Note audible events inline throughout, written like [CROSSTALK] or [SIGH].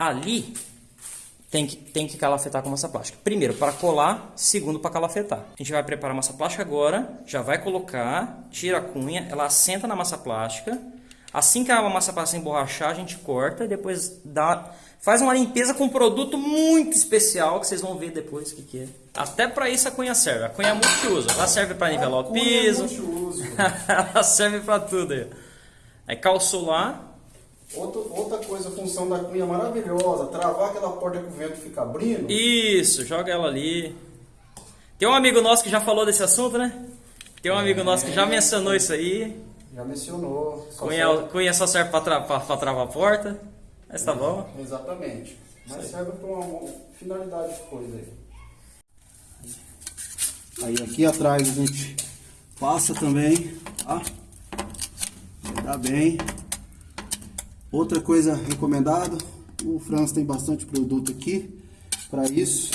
Ali tem que, tem que calafetar com massa plástica. Primeiro, para colar. Segundo, para calafetar. A gente vai preparar a massa plástica agora. Já vai colocar, tira a cunha, ela assenta na massa plástica. Assim que a massa plástica emborrachar, a gente corta e depois dá, faz uma limpeza com um produto muito especial que vocês vão ver depois o que, que é. Até para isso a cunha serve. A cunha é multiuso. Ela serve para nivelar o piso. É [LAUGHS] ela serve para tudo aí. Aí calçou lá, Outra, outra coisa, a função da cunha maravilhosa, travar aquela porta que o vento fica abrindo. Isso, joga ela ali. Tem um amigo nosso que já falou desse assunto, né? Tem um amigo nosso que já mencionou isso aí. Já mencionou. Só Cunha, serve- cunha só serve para tra pra travar a porta. Mas tá bom. Exatamente. Mas serve para uma, uma finalidade de coisa aí. Aí aqui atrás a gente passa também, tá? Tá bem. Outra coisa recomendada, o Franz tem bastante produto aqui para isso,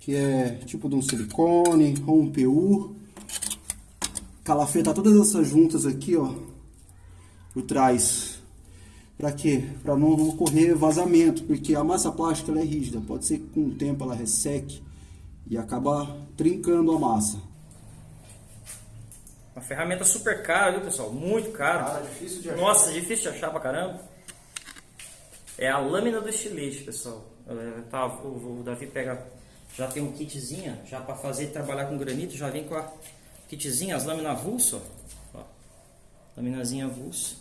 que é tipo de um silicone ou um PU. Calafetar todas essas juntas aqui, ó, por trás. Para quê? Para não ocorrer vazamento, porque a massa plástica é rígida, pode ser que com o tempo ela resseque e acaba trincando a massa. Uma ferramenta super cara, viu pessoal? Muito cara. Cara, difícil de achar. Nossa, difícil de achar pra caramba. É a lâmina do estilete, pessoal. É, tá, o, o Davi pega, já tem um kitzinho, já para fazer trabalhar com granito, já vem com a kitzinha, as lâminas avulso, ó. ó. Laminazinha avulso.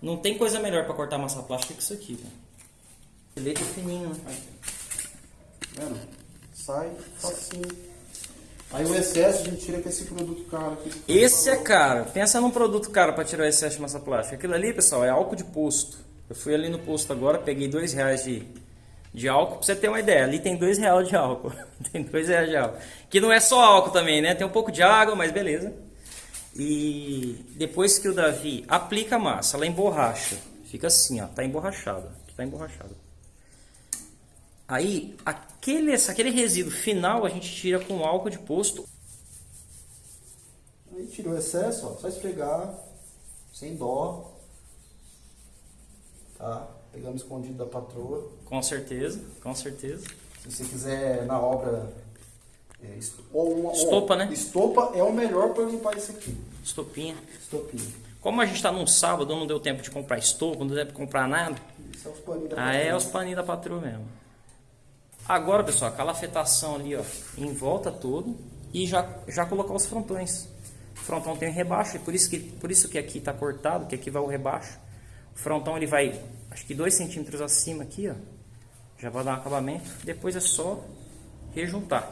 Não tem coisa melhor para cortar massa plástica que isso aqui, né? Estilete fininho, né? Vendo? Sai facinho. Aí o excesso a gente tira com esse produto caro aqui. Esse é caro. Pensa num produto caro para tirar o excesso de massa plástica. Aquilo ali, pessoal, é álcool de posto. Eu fui ali no posto agora, peguei dois reais de, de álcool. Pra você ter uma ideia, ali tem dois reais de álcool. [LAUGHS] tem dois reais de álcool. Que não é só álcool também, né? Tem um pouco de água, mas beleza. E depois que o Davi aplica a massa, ela emborracha. Fica assim, ó. Tá emborrachada. Tá emborrachada. Aí, aquele, aquele resíduo final a gente tira com álcool de posto Aí tirou o excesso, ó, só esfregar, sem dó. Tá? Pegamos escondido da patroa. Com certeza, com certeza. Se você quiser na obra. é, ou uma, Estopa, ou- né? Estopa é o melhor para limpar isso aqui. Estopinha. Estopinha. Como a gente está num sábado, não deu tempo de comprar estopa, não deu tempo de comprar nada. Isso é os paninhos da Ah, é os paninhos da patroa mesmo. Agora, pessoal, aquela afetação ali, ó, em volta todo e já, já colocar os frontões. O frontão tem rebaixo, e por isso que, por isso que aqui está cortado, que aqui vai o rebaixo. O frontão ele vai, acho que 2 centímetros acima aqui, ó. Já vai dar um acabamento. Depois é só rejuntar.